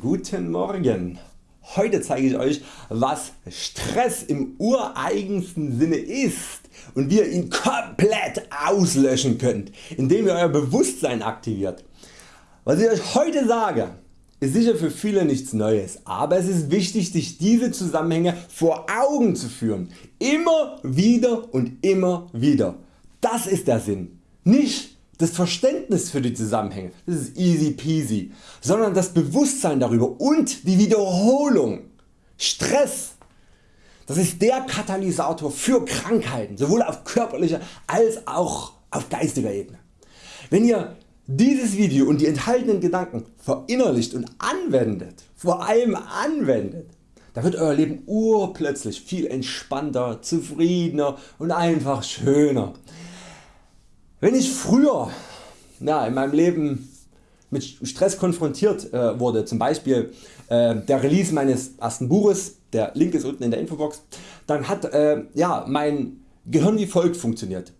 Guten Morgen! Heute zeige ich Euch was Stress im ureigensten Sinne ist und wie ihr ihn komplett auslöschen könnt, indem ihr Euer Bewusstsein aktiviert. Was ich Euch heute sage ist sicher für viele nichts Neues, aber es ist wichtig sich diese Zusammenhänge vor Augen zu führen, immer wieder und immer wieder. Das ist der Sinn. Nicht das Verständnis für die Zusammenhänge, das ist easy peasy, sondern das Bewusstsein darüber und die Wiederholung. Stress, das ist der Katalysator für Krankheiten, sowohl auf körperlicher als auch auf geistiger Ebene. Wenn ihr dieses Video und die enthaltenen Gedanken verinnerlicht und anwendet, vor allem anwendet, da wird Euer Leben urplötzlich viel entspannter, zufriedener und einfach schöner. Wenn ich früher ja, in meinem Leben mit Stress konfrontiert äh, wurde, zum Beispiel äh, der Release meines ersten Buches, der Link ist unten in der Infobox, dann hat äh, ja, mein Gehirn wie folgt funktioniert.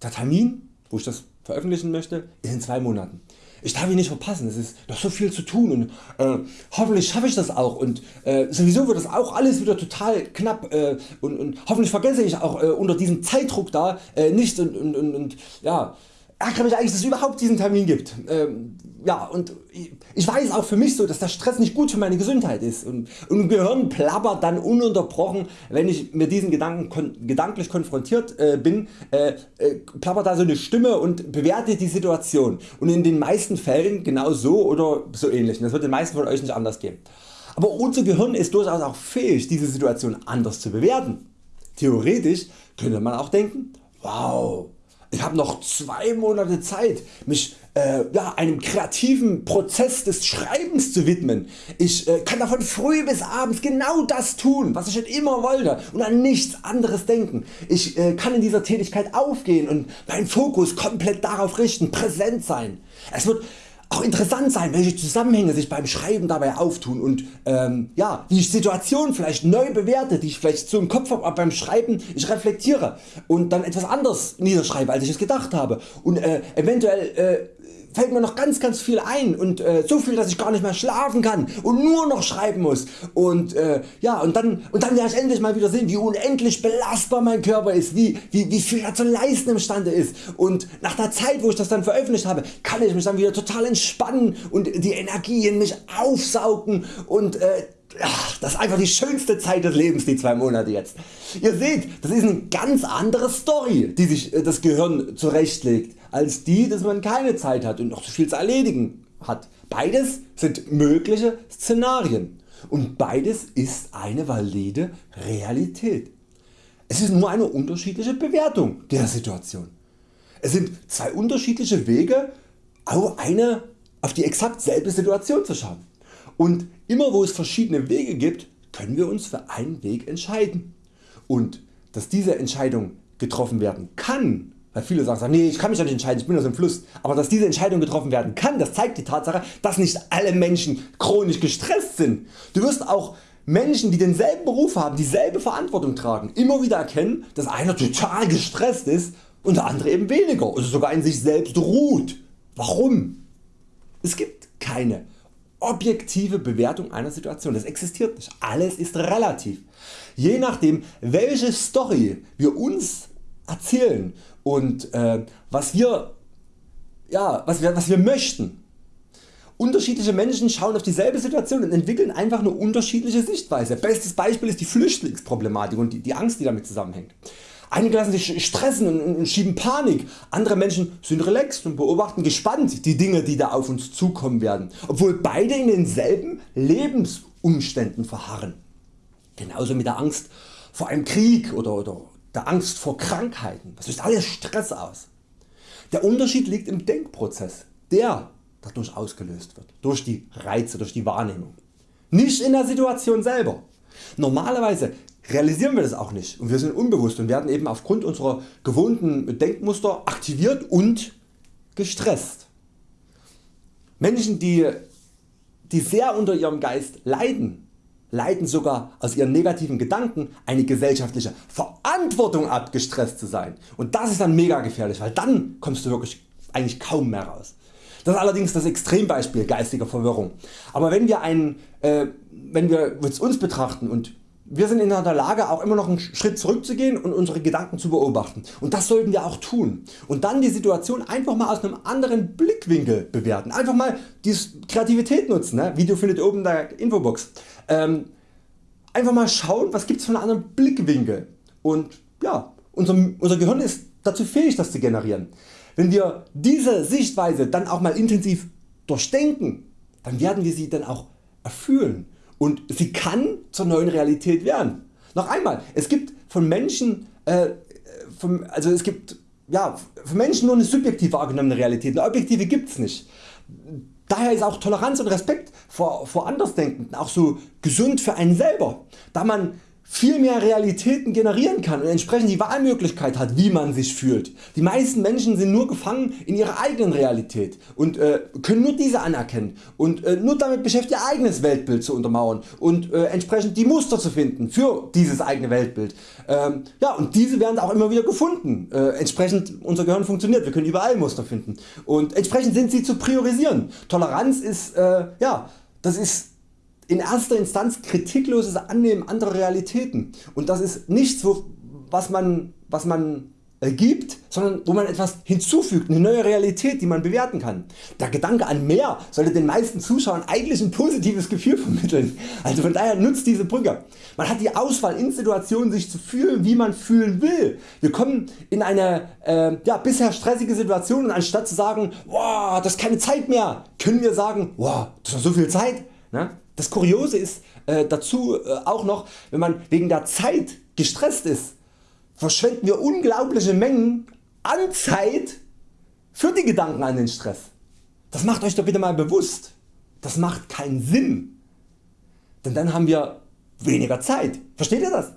Der Termin, wo ich das veröffentlichen möchte, ist in zwei Monaten ich darf ihn nicht verpassen, es ist noch so viel zu tun und äh, hoffentlich schaffe ich das auch und äh, sowieso wird das auch alles wieder total knapp äh, und, und, hoffentlich vergesse ich auch äh, unter diesem Zeitdruck da äh, nicht und, und, und, und ja, ärgere mich eigentlich dass es überhaupt diesen Termin gibt. Ähm, ja, und ich weiß auch für mich so dass der Stress nicht gut für meine Gesundheit ist und, und Gehirn plappert dann ununterbrochen wenn ich mit diesen Gedanken kon gedanklich konfrontiert äh, bin, äh, äh, plappert da so eine Stimme und bewertet die Situation und in den meisten Fällen genau so oder so ähnlich. Das wird den meisten von Euch nicht anders gehen. Aber unser Gehirn ist durchaus auch fähig diese Situation anders zu bewerten. Theoretisch könnte man auch denken, wow, ich habe noch zwei Monate Zeit mich äh, ja, einem kreativen Prozess des Schreibens zu widmen. Ich äh, kann davon früh bis abends genau das tun was ich schon immer wollte und an nichts anderes denken. Ich äh, kann in dieser Tätigkeit aufgehen und meinen Fokus komplett darauf richten, präsent sein. Es wird auch interessant sein welche Zusammenhänge sich beim Schreiben dabei auftun und ähm, ja, wie ich Situationen vielleicht neu bewerte, die ich vielleicht so im Kopf habe, aber beim Schreiben ich reflektiere und dann etwas anders niederschreibe als ich es gedacht habe und äh, eventuell äh, fällt mir noch ganz ganz viel ein und äh, so viel dass ich gar nicht mehr schlafen kann und nur noch schreiben muss. Und äh, ja und dann, und dann werde ich endlich mal wieder sehen wie unendlich belastbar mein Körper ist, wie, wie, wie viel er zu leisten imstande ist. Und nach der Zeit wo ich das dann veröffentlicht habe kann ich mich dann wieder total entspannen und die Energie in mich aufsaugen und äh, Ach, das ist einfach die schönste Zeit des Lebens die zwei Monate jetzt. Ihr seht das ist eine ganz andere Story die sich äh, das Gehirn zurechtlegt als die dass man keine Zeit hat und noch so viel zu erledigen hat. Beides sind mögliche Szenarien und beides ist eine valide Realität. Es ist nur eine unterschiedliche Bewertung der Situation. Es sind zwei unterschiedliche Wege auf, eine, auf die exakt selbe Situation zu schauen. Und immer wo es verschiedene Wege gibt, können wir uns für einen Weg entscheiden. Und dass diese Entscheidung getroffen werden kann, weil viele sagen, nee, ich kann mich ja nicht entscheiden, ich bin aus dem Fluss, aber dass diese Entscheidung getroffen werden kann, das zeigt die Tatsache, dass nicht alle Menschen chronisch gestresst sind. Du wirst auch Menschen die denselben Beruf haben, dieselbe Verantwortung tragen, immer wieder erkennen, dass einer total gestresst ist und der andere eben weniger oder sogar in sich selbst ruht. Warum? Es gibt keine objektive Bewertung einer Situation. Das existiert nicht. Alles ist relativ. Je nachdem welche Story wir uns erzählen und äh, was, wir, ja, was, wir, was wir möchten. Unterschiedliche Menschen schauen auf dieselbe Situation und entwickeln einfach eine unterschiedliche Sichtweise. Bestes Beispiel ist die Flüchtlingsproblematik und die, die Angst die damit zusammenhängt. Einige lassen sich stressen und schieben Panik, andere Menschen sind relaxed und beobachten gespannt die Dinge die da auf uns zukommen werden, obwohl beide in denselben Lebensumständen verharren. Genauso mit der Angst vor einem Krieg oder, oder der Angst vor Krankheiten, das löst alles Stress aus. Der Unterschied liegt im Denkprozess, der dadurch ausgelöst wird, durch die Reize, durch die Wahrnehmung. Nicht in der Situation selber. Normalerweise realisieren wir das auch nicht und wir sind unbewusst und werden eben aufgrund unserer gewohnten Denkmuster aktiviert und gestresst. Menschen die, die sehr unter ihrem Geist leiden, leiten sogar aus ihren negativen Gedanken eine gesellschaftliche Verantwortung ab gestresst zu sein und das ist dann mega gefährlich, weil dann kommst du wirklich eigentlich kaum mehr raus. Das ist allerdings das Extrembeispiel geistiger Verwirrung. Aber wenn wir, einen, äh, wenn wir uns betrachten und wir sind in der Lage auch immer noch einen Schritt zurückzugehen und unsere Gedanken zu beobachten und das sollten wir auch tun und dann die Situation einfach mal aus einem anderen Blickwinkel bewerten. Einfach mal die Kreativität nutzen, ne? Video findet ihr oben in der Infobox. Ähm, einfach mal schauen was gibt es für einen anderen Blickwinkel und ja, unser, unser Gehirn ist dazu fähig das zu generieren. Wenn wir diese Sichtweise dann auch mal intensiv durchdenken, dann werden wir sie dann auch erfühlen und sie kann zur neuen Realität werden. Noch einmal, es gibt von Menschen, äh, von, also es gibt ja, für Menschen nur eine subjektiv wahrgenommene Realität, eine objektive gibt es nicht. Daher ist auch Toleranz und Respekt vor, vor Andersdenkenden auch so gesund für einen selber, da man viel mehr Realitäten generieren kann und entsprechend die Wahlmöglichkeit hat wie man sich fühlt. Die meisten Menschen sind nur gefangen in ihrer eigenen Realität und äh, können nur diese anerkennen und äh, nur damit beschäftigt ihr eigenes Weltbild zu untermauern und äh, entsprechend die Muster zu finden für dieses eigene Weltbild. Ähm, ja, und diese werden auch immer wieder gefunden. Äh, entsprechend unser Gehirn funktioniert, wir können überall Muster finden und entsprechend sind sie zu priorisieren. Toleranz ist, äh, ja, das ist in erster Instanz kritikloses Annehmen anderer Realitäten und das ist nichts was man, was man äh, gibt, sondern wo man etwas hinzufügt, eine neue Realität die man bewerten kann. Der Gedanke an mehr sollte den meisten Zuschauern eigentlich ein positives Gefühl vermitteln, also von daher nutzt diese Brücke. Man hat die Auswahl in Situationen sich zu fühlen wie man fühlen will. Wir kommen in eine äh, ja, bisher stressige Situation und anstatt zu sagen wow, das ist keine Zeit mehr, können wir sagen wow, das ist noch so viel Zeit. Ne? Das Kuriose ist äh, dazu äh, auch noch, wenn man wegen der Zeit gestresst ist, verschwenden wir unglaubliche Mengen an Zeit für die Gedanken an den Stress. Das macht Euch doch bitte mal bewusst. Das macht keinen Sinn. Denn dann haben wir weniger Zeit. Versteht ihr das?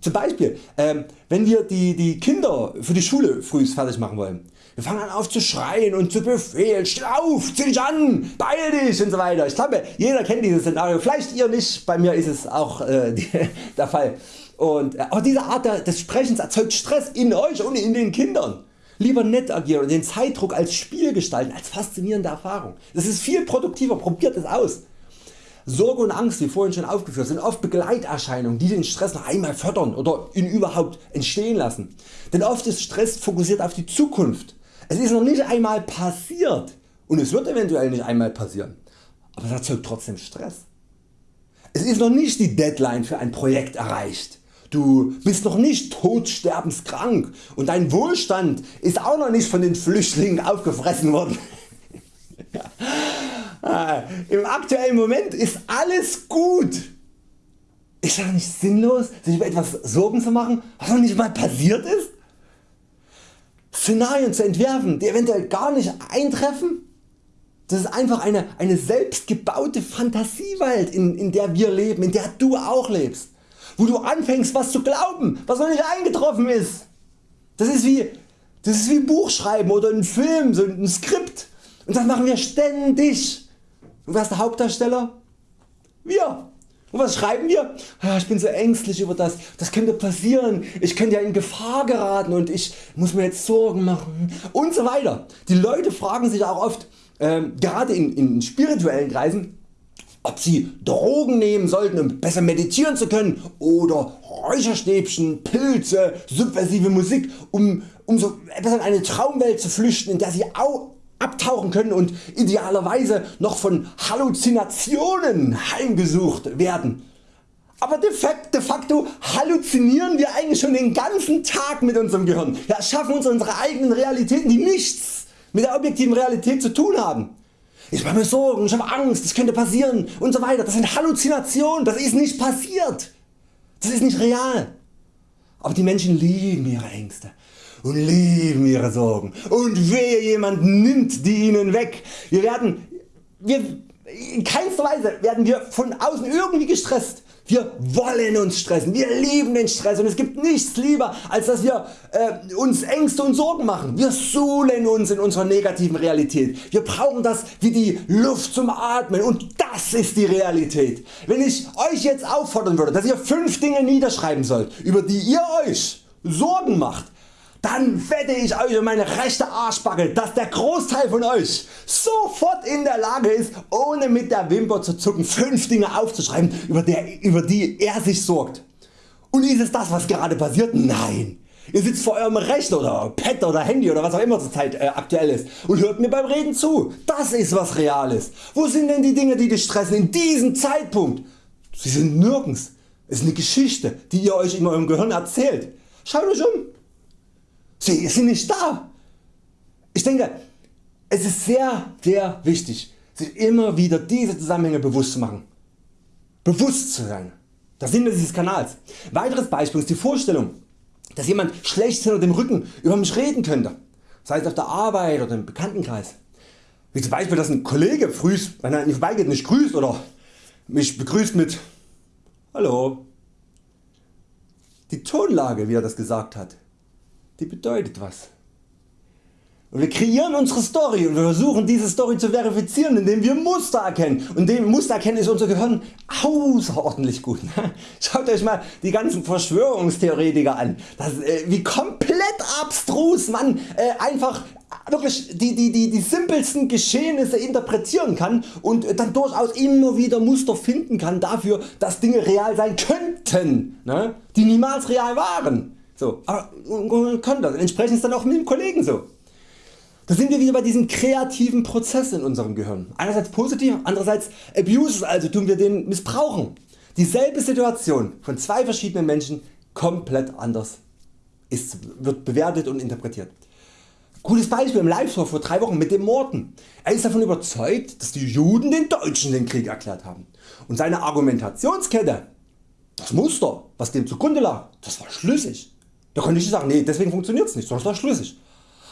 Zum Beispiel ähm, wenn wir die, die Kinder für die Schule früh fertig machen wollen. Wir fangen an auf zu schreien und zu befehlen, steh auf, zieh dich an, beeil dich und so weiter. Ich glaube jeder kennt dieses Szenario, vielleicht ihr nicht, bei mir ist es auch äh, die, der Fall. Und, äh, aber diese Art des Sprechens erzeugt Stress in Euch und in den Kindern. Lieber nett agieren und den Zeitdruck als Spiel gestalten, als faszinierende Erfahrung. Das ist viel produktiver, probiert es aus. Sorge und Angst wie vorhin schon aufgeführt sind oft Begleiterscheinungen die den Stress noch einmal fördern oder ihn überhaupt entstehen lassen. Denn oft ist Stress fokussiert auf die Zukunft. Es ist noch nicht einmal passiert und es wird eventuell nicht einmal passieren, aber es erzeugt trotzdem Stress. Es ist noch nicht die Deadline für ein Projekt erreicht. Du bist noch nicht todsterbenskrank und dein Wohlstand ist auch noch nicht von den Flüchtlingen aufgefressen worden. Ah, Im aktuellen Moment ist alles gut. Ist das nicht sinnlos sich über etwas Sorgen zu machen was noch nicht mal passiert ist? Szenarien zu entwerfen die eventuell gar nicht eintreffen? Das ist einfach eine, eine selbstgebaute Fantasiewelt in, in der wir leben, in der du auch lebst. Wo du anfängst was zu glauben was noch nicht eingetroffen ist. Das ist wie, das ist wie Buchschreiben oder ein Film, so ein Skript und das machen wir ständig. Und wer ist der Hauptdarsteller? Wir. Und was schreiben wir? Ah, ich bin so ängstlich über das, das könnte passieren, ich könnte ja in Gefahr geraten und ich muss mir jetzt Sorgen machen und so weiter. Die Leute fragen sich auch oft, äh, gerade in, in spirituellen Kreisen, ob sie Drogen nehmen sollten um besser meditieren zu können oder Räucherstäbchen, Pilze, subversive Musik um, um so etwas in eine Traumwelt zu flüchten in der sie abtauchen können und idealerweise noch von Halluzinationen heimgesucht werden. Aber de facto halluzinieren wir eigentlich schon den ganzen Tag mit unserem Gehirn, ja, schaffen uns unsere eigenen Realitäten die nichts mit der objektiven Realität zu tun haben. Ich mache mir Sorgen, ich habe Angst, das könnte passieren und so weiter. Das sind Halluzinationen, das ist nicht passiert. Das ist nicht real. Aber die Menschen lieben ihre Ängste und lieben ihre Sorgen und wehe jemand nimmt die ihnen weg. Wir werden, wir, in keinster Weise werden wir von außen irgendwie gestresst. Wir wollen uns stressen, wir lieben den Stress und es gibt nichts lieber als dass wir äh, uns Ängste und Sorgen machen. Wir suhlen uns in unserer negativen Realität. Wir brauchen das wie die Luft zum Atmen und das ist die Realität. Wenn ich Euch jetzt auffordern würde dass ihr 5 Dinge niederschreiben sollt über die ihr Euch Sorgen macht, dann wette ich Euch um meine rechte Arschbacke dass der Großteil von Euch sofort in der Lage ist ohne mit der Wimper zu zucken 5 Dinge aufzuschreiben über, der, über die er sich sorgt. Und ist es das was gerade passiert? Nein. Ihr sitzt vor eurem Rechner oder Pad oder Handy oder was auch immer zur Zeit äh, aktuell ist und hört mir beim Reden zu. Das ist was Reales. Wo sind denn die Dinge die dich stressen in diesem Zeitpunkt? Sie sind nirgends. Es ist eine Geschichte die ihr Euch in eurem Gehirn erzählt. Schaut Euch um. Sie sind nicht da. Ich denke es ist sehr sehr wichtig sich immer wieder diese Zusammenhänge bewusst zu machen. Bewusst zu sein. Das Sinn dieses Kanals. Weiteres Beispiel ist die Vorstellung dass jemand schlecht hinter dem Rücken über mich reden könnte, sei es auf der Arbeit oder im Bekanntenkreis. Wie zum Beispiel dass ein Kollege früh, wenn er mir vorbeigeht nicht grüßt oder mich begrüßt mit Hallo. Die Tonlage wie er das gesagt hat, die bedeutet was. Und wir kreieren unsere Story und wir versuchen diese Story zu verifizieren indem wir Muster erkennen und dem Muster erkennen ist unser Gehirn außerordentlich gut. Schaut Euch mal die ganzen Verschwörungstheoretiker an, das, äh, wie komplett abstrus man äh, einfach wirklich die, die, die, die simpelsten Geschehnisse interpretieren kann und dann durchaus immer wieder Muster finden kann dafür dass Dinge real sein könnten, ne? die niemals real waren. So, aber man kann das. Entsprechend ist dann auch mit dem Kollegen so. Da sind wir wieder bei diesem kreativen Prozess in unserem Gehirn. Einerseits positiv, andererseits abuses, also tun wir den missbrauchen. Dieselbe Situation von zwei verschiedenen Menschen komplett anders ist, wird bewertet und interpretiert. Gutes Beispiel im Live-Talk vor drei Wochen mit dem Morten. Er ist davon überzeugt dass die Juden den Deutschen den Krieg erklärt haben und seine Argumentationskette, das Muster was dem zugrunde lag, das war schlüssig. Da konnte ich sagen nee deswegen funktioniert es nicht, sondern es war schlüssig.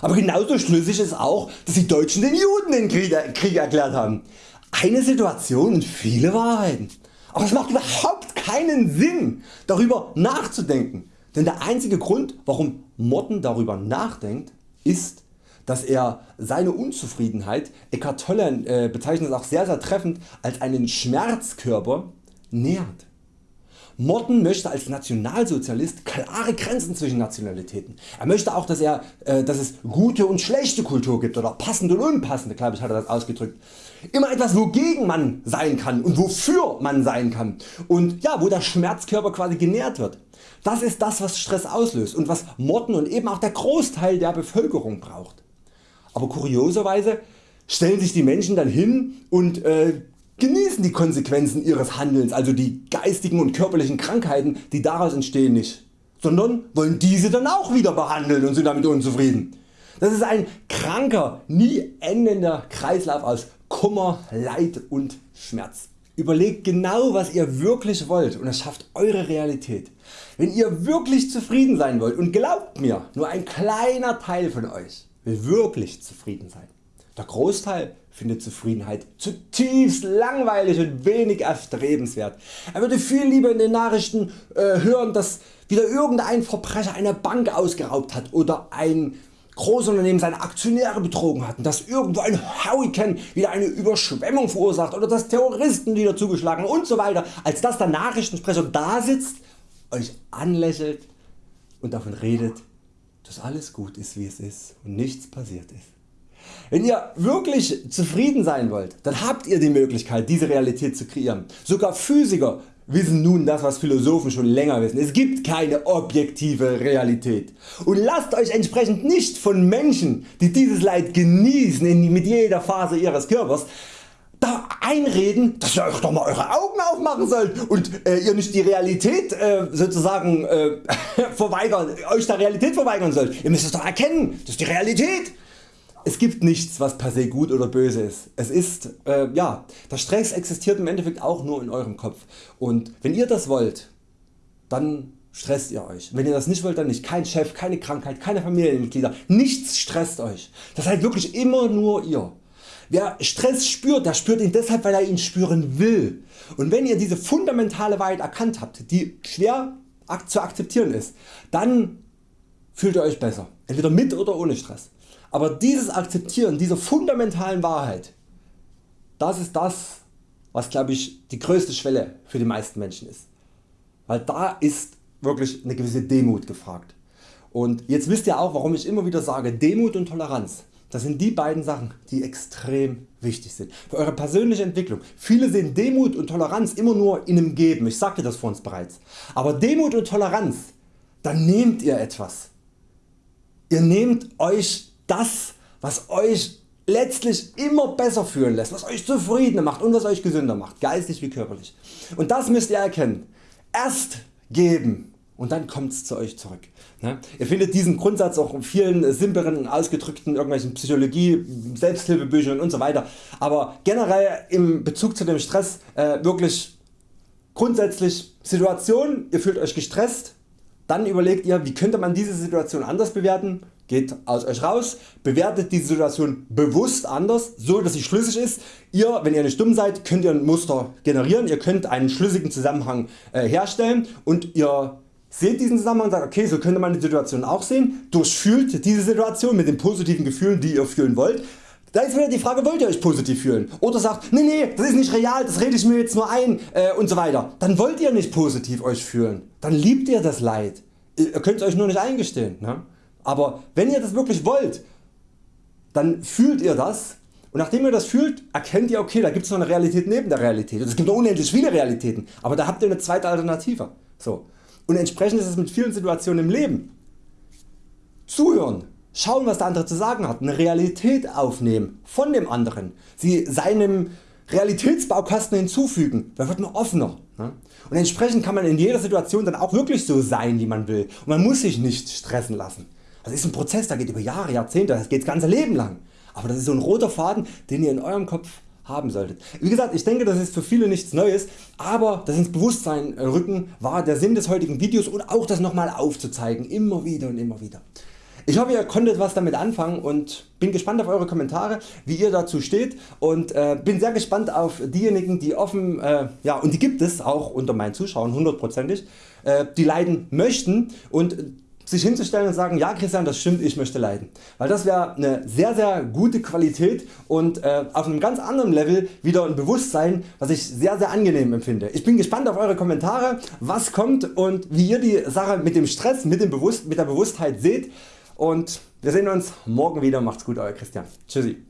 Aber genauso schlüssig ist auch dass die Deutschen den Juden den Krieg, Krieg erklärt haben. Eine Situation und viele Wahrheiten. Aber es macht überhaupt keinen Sinn darüber nachzudenken. Denn der einzige Grund warum Morten darüber nachdenkt ist dass er seine Unzufriedenheit, Eckhart Tolle äh, bezeichnet es auch sehr sehr treffend als einen Schmerzkörper nährt. Morton möchte als Nationalsozialist klare Grenzen zwischen Nationalitäten. Er möchte auch dass, er, äh, dass es gute und schlechte Kultur gibt oder passende und unpassende, glaube ich hat er das ausgedrückt. Immer etwas wogegen man sein kann und wofür man sein kann und ja, wo der Schmerzkörper quasi genährt wird. Das ist das was Stress auslöst und was Morton und eben auch der Großteil der Bevölkerung braucht. Aber kurioserweise stellen sich die Menschen dann hin und äh, genießen die Konsequenzen ihres Handelns, also die geistigen und körperlichen Krankheiten die daraus entstehen nicht, sondern wollen diese dann auch wieder behandeln und sind damit unzufrieden. Das ist ein kranker, nie endender Kreislauf aus Kummer, Leid und Schmerz. Überlegt genau was ihr wirklich wollt und es schafft Eure Realität. Wenn ihr wirklich zufrieden sein wollt und glaubt mir, nur ein kleiner Teil von Euch will wirklich zufrieden sein. Der Großteil findet Zufriedenheit zutiefst langweilig und wenig erstrebenswert. Er würde viel lieber in den Nachrichten äh, hören dass wieder irgendein Verbrecher eine Bank ausgeraubt hat oder ein Großunternehmen seine Aktionäre betrogen hat, dass irgendwo ein Hurricane wieder eine Überschwemmung verursacht oder dass Terroristen wieder zugeschlagen und so weiter, als dass der Nachrichtensprecher da sitzt, Euch anlächelt und davon redet dass alles gut ist wie es ist und nichts passiert ist. Wenn ihr wirklich zufrieden sein wollt, dann habt ihr die Möglichkeit diese Realität zu kreieren. Sogar Physiker wissen nun das was Philosophen schon länger wissen. Es gibt keine objektive Realität. Und lasst Euch entsprechend nicht von Menschen die dieses Leid genießen mit jeder Phase Ihres Körpers da einreden dass ihr Euch doch mal Eure Augen aufmachen sollt und äh, ihr nicht die Realität äh, sozusagen äh, verweigern, Euch der Realität verweigern sollt. Ihr müsst es doch erkennen, das ist die Realität. Es gibt nichts was per se gut oder böse ist. Es ist, äh, ja, der Stress existiert im Endeffekt auch nur in eurem Kopf und wenn ihr das wollt, dann stresst ihr Euch. Wenn ihr das nicht wollt, dann nicht. Kein Chef, keine Krankheit, keine Familienmitglieder, nichts stresst Euch. Das seid wirklich immer nur ihr. Wer Stress spürt, der spürt ihn deshalb weil er ihn spüren will. Und wenn ihr diese fundamentale Wahrheit erkannt habt, die schwer zu akzeptieren ist, dann fühlt ihr Euch besser. Entweder mit oder ohne Stress. Aber dieses Akzeptieren dieser fundamentalen Wahrheit, das ist das was glaube ich die größte Schwelle für die meisten Menschen ist. Weil da ist wirklich eine gewisse Demut gefragt. Und jetzt wisst ihr auch warum ich immer wieder sage Demut und Toleranz. Das sind die beiden Sachen die extrem wichtig sind für Eure persönliche Entwicklung. Viele sehen Demut und Toleranz immer nur in einem Geben, ich sagte das vor uns bereits. Aber Demut und Toleranz, dann nehmt ihr etwas. Ihr nehmt Euch das was Euch letztlich immer besser fühlen lässt, was Euch zufriedener macht und was Euch gesünder macht, geistig wie körperlich. Und das müsst ihr erkennen. Erst geben und dann kommt's zu Euch zurück. Ne? Ihr findet diesen Grundsatz auch in vielen simpleren ausgedrückten irgendwelchen Psychologie, Selbsthilfebüchern und so weiter. Aber generell im Bezug zu dem Stress äh, wirklich grundsätzlich Situation, ihr fühlt Euch gestresst, dann überlegt ihr wie könnte man diese Situation anders bewerten, geht aus Euch raus, bewertet die Situation bewusst anders, so dass sie schlüssig ist. Ihr, wenn ihr nicht dumm seid, könnt ihr ein Muster generieren, ihr könnt einen schlüssigen Zusammenhang äh, herstellen und ihr seht diesen Zusammenhang und sagt okay so könnte man die Situation auch sehen, durchfühlt diese Situation mit den positiven Gefühlen die ihr fühlen wollt. Da ist wieder die Frage wollt ihr Euch positiv fühlen oder sagt nee nee das ist nicht real, das rede ich mir jetzt nur ein äh, und so weiter. Dann wollt ihr nicht positiv Euch fühlen, dann liebt ihr das Leid. Ihr könnt es Euch nur nicht eingestehen. Ne? Aber wenn ihr das wirklich wollt, dann fühlt ihr das und nachdem ihr das fühlt, erkennt ihr okay, da gibt es noch eine Realität neben der Realität. Und es gibt noch unendlich viele Realitäten, aber da habt ihr eine zweite Alternative. So. Und entsprechend ist es mit vielen Situationen im Leben. Zuhören, schauen was der andere zu sagen hat, eine Realität aufnehmen von dem anderen, sie seinem Realitätsbaukasten hinzufügen, da wird man offener. Ne? Und entsprechend kann man in jeder Situation dann auch wirklich so sein wie man will und man muss sich nicht stressen lassen. Das ist ein Prozess, der geht über Jahre, Jahrzehnte, das geht das ganze Leben lang. Aber das ist so ein roter Faden, den ihr in eurem Kopf haben solltet. Wie gesagt, ich denke das ist für viele nichts Neues, aber das ins Bewusstsein rücken war der Sinn des heutigen Videos und auch das nochmal aufzuzeigen, immer wieder und immer wieder. Ich hoffe ihr konntet was damit anfangen und bin gespannt auf Eure Kommentare wie ihr dazu steht und äh, bin sehr gespannt auf diejenigen die offen äh, ja, und die gibt es auch unter meinen Zuschauern hundertprozentig äh, die leiden möchten und sich hinzustellen und sagen, ja Christian das stimmt, ich möchte leiden. Weil das wäre eine sehr sehr gute Qualität und äh, auf einem ganz anderen Level wieder ein Bewusstsein was ich sehr sehr angenehm empfinde. Ich bin gespannt auf Eure Kommentare was kommt und wie ihr die Sache mit dem Stress, mit, dem Bewusst mit der Bewusstheit seht und wir sehen uns morgen wieder. Macht's gut Euer Christian. Tschüssi.